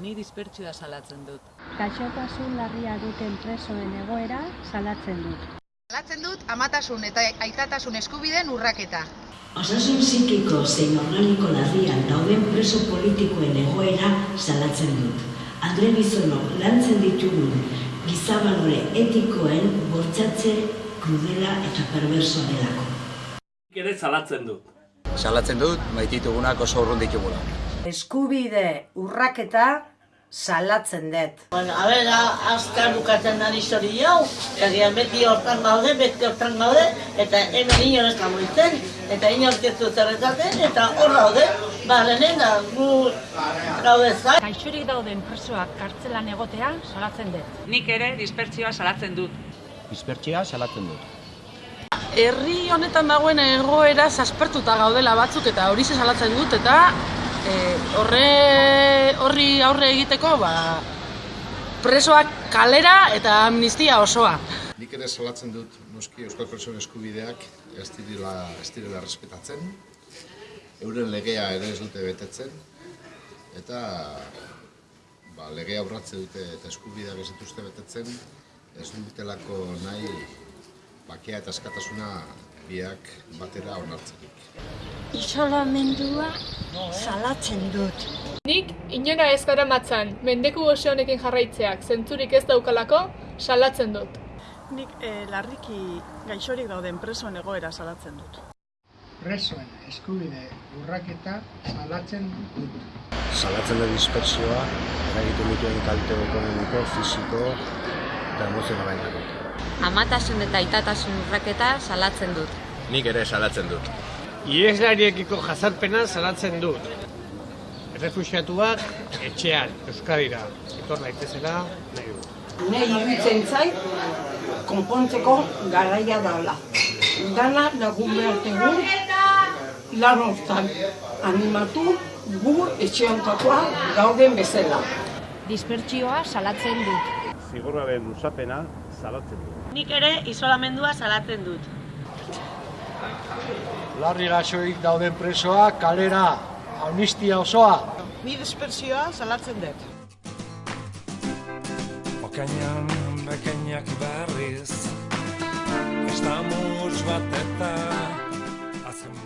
ni dispertsioa salatzen dut. Gaixotasun larria duten presoen egoera salatzen dut. Salatzen dut amatasun eta aitatasun eskubideen urraketa. Osasun psikiko zein organiko larrian dauden preso politikoen egoera salatzen dut. Andre Bizono lantzen ditugun gizabalore etikoen bortzatze krudela eta perversoa delako. Ere salatzen dut. Salatzen dut, maititugunak oso urrun ditugula. Eskubide urraketa salatzen dut. Bueno, a ber, azkar bukatzen da histori hau, egian beti hortan gaude, beti hortan gaude, eta hemen inor ez da moitzen, eta inor ez zerretaten, eta hor gaude, ba, lehenen da, gu gaude zain. Gaixorik dauden presoak kartzelan egotea salatzen dut. Nik ere dispertsioa salatzen dut. Dispertsia salatzen dut. Herri honetan dagoen egoera zaspertuta gaudela batzuk eta hori salatzen dut eta horre, horri aurre egiteko ba, presoak kalera eta amnistia osoa. Nik ere salatzen dut noski euskal presoen eskubideak ez direla, ez direla respetatzen, euren legea ere ez dute betetzen, eta ba, legea urratze dute eta eskubideak ez dituzte betetzen, ez dutelako nahi bakea eta eskatasuna biak batera onartzenik. Isolamendua salatzen dut. Nik inora ez gara matzan, mendeku goxe honekin jarraitzeak zentzurik ez daukalako salatzen dut. Nik eh, larriki gaixorik dauden presoen egoera salatzen dut. Presoen eskubide urraketa salatzen dut. Salatzen dut dispersioa, eragiten dituen kalte ekonomiko, fisiko eta emozionalainako. Amatasun eta aitatasun urraketa salatzen dut. Nik ere salatzen dut. Ieslariekiko jazarpena salatzen dut. Errefuxiatuak etxean, Euskadira, etor daitezela nahi dut. Nei iruditzen zait, konpontzeko garaia daula. Dana lagun behar dugu, lan hortan animatu gu etxeontakoa gauden bezala. Dispertsioa salatzen dut. Zigorraren usapena salatzen dut. Nik ere isolamendua salatzen dut. Larri gaixoik dauden presoa kalera, amnistia osoa. Ni dispersioa salatzen dut. Okainan bekainak berriz Estamos bat eta